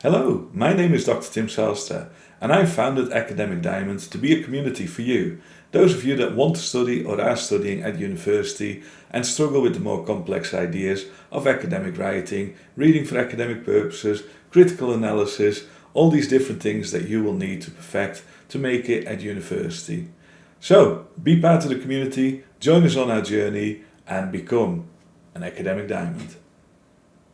Hello, my name is Dr. Tim Salster, and I founded Academic Diamond to be a community for you, those of you that want to study or are studying at university and struggle with the more complex ideas of academic writing, reading for academic purposes, critical analysis, all these different things that you will need to perfect to make it at university. So, be part of the community, join us on our journey and become an academic diamond.